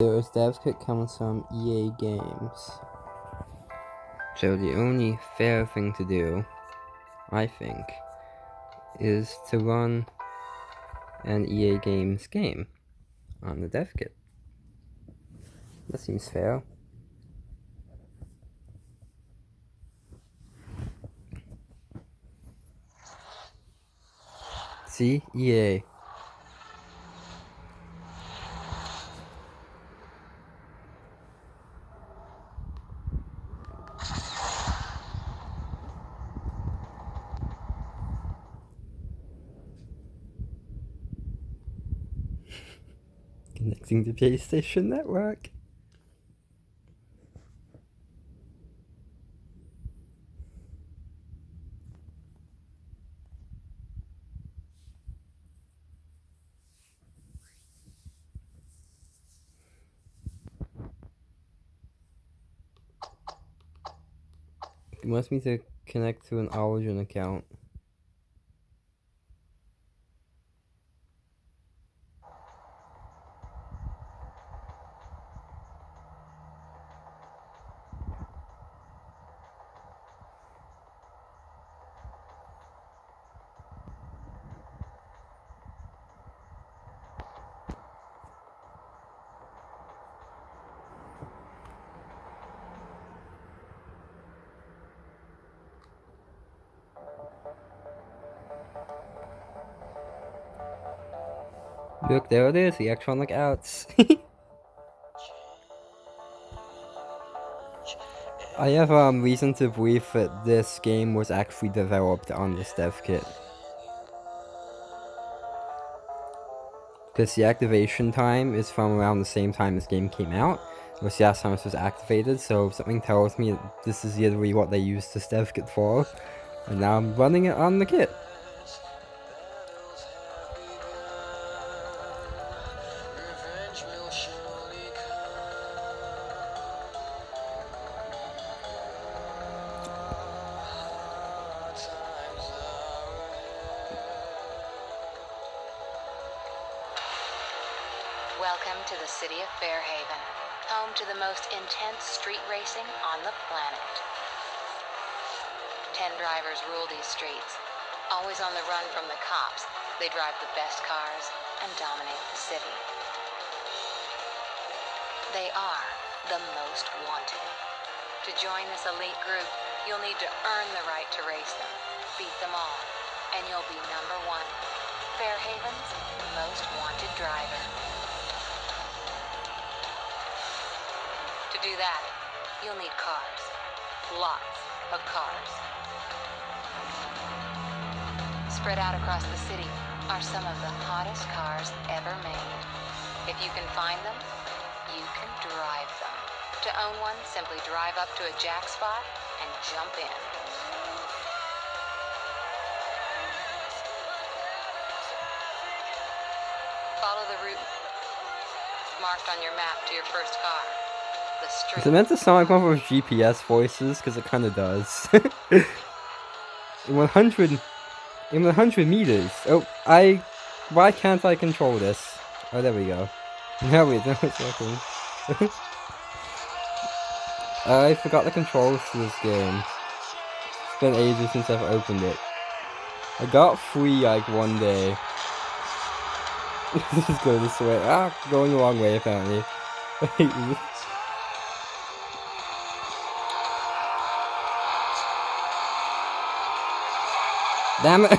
This dev kit comes from EA Games. So the only fair thing to do, I think, is to run an EA Games game on the dev kit. That seems fair. See? EA. Connecting to PlayStation Network. It wants me to connect to an Origin account. Look, there it is, the Electronic Arts. I have um, reason to believe that this game was actually developed on this dev kit. Because the activation time is from around the same time this game came out, which the last time this was activated, so something tells me this is literally what they used this dev kit for. And now I'm running it on the kit. Welcome to the city of Fairhaven, home to the most intense street racing on the planet. Ten drivers rule these streets. Always on the run from the cops, they drive the best cars and dominate the city. They are the most wanted. To join this elite group, you'll need to earn the right to race them, beat them all, and you'll be number one. Fairhaven's most wanted driver. To do that, you'll need cars. Lots of cars. Spread out across the city are some of the hottest cars ever made. If you can find them, you can drive them. To own one, simply drive up to a jack spot and jump in. Follow the route marked on your map to your first car. Street. Is it meant to sound like one of those GPS voices? Because it kind of does. in 100... In 100 meters. Oh, I... Why can't I control this? Oh, there we go. Now we know it's working. I forgot the controls to this game. It's been ages since I've opened it. I got free like one day. is going this way. Ah, going the wrong way apparently. Damn it!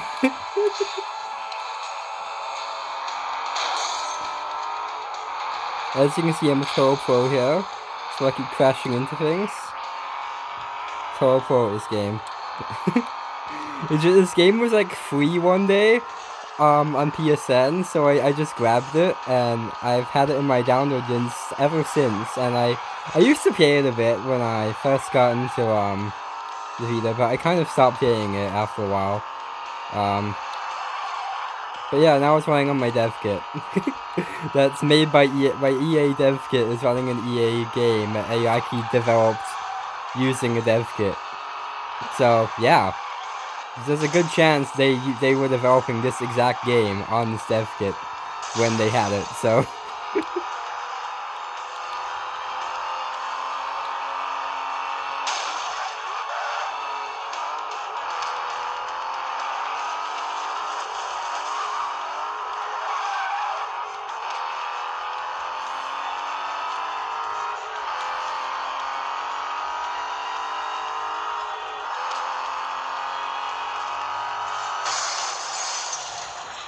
As you can see, I'm a Toro Pro here, so I keep crashing into things. Toro Pro this game. just, this game was like free one day um, on PSN, so I, I just grabbed it, and I've had it in my downloads ever since, and I, I used to play it a bit when I first got into um, the Vita, but I kind of stopped playing it after a while. Um, but yeah, now it's running on my dev kit. That's made by EA, by EA Dev Kit is running an EA game that I actually developed using a dev kit. So yeah, there's a good chance they they were developing this exact game on this dev kit when they had it. So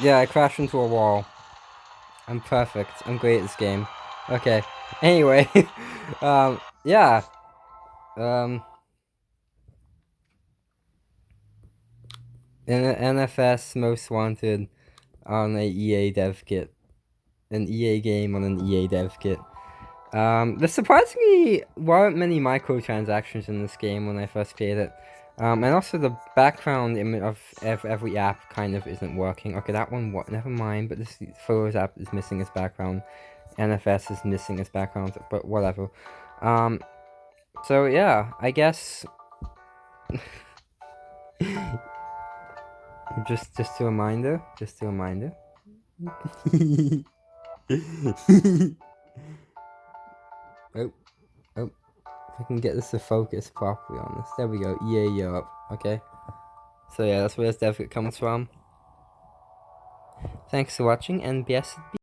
Yeah, I crashed into a wall. I'm perfect. I'm great at this game. Okay. Anyway, um, yeah. Um, NFS Most Wanted on a EA dev kit. An EA game on an EA dev kit. Um, there surprisingly weren't many microtransactions in this game when I first played it. Um, and also the background image of every app kind of isn't working. Okay, that one, what? Never mind, but this Photos app is missing its background. NFS is missing its background, but whatever. Um, so yeah, I guess... just, just a reminder, just a reminder. oh, oh, if I can get this to focus properly on this. There we go, EA Europe, okay. So yeah, that's where this dev comes from. Thanks for watching, and blessed be.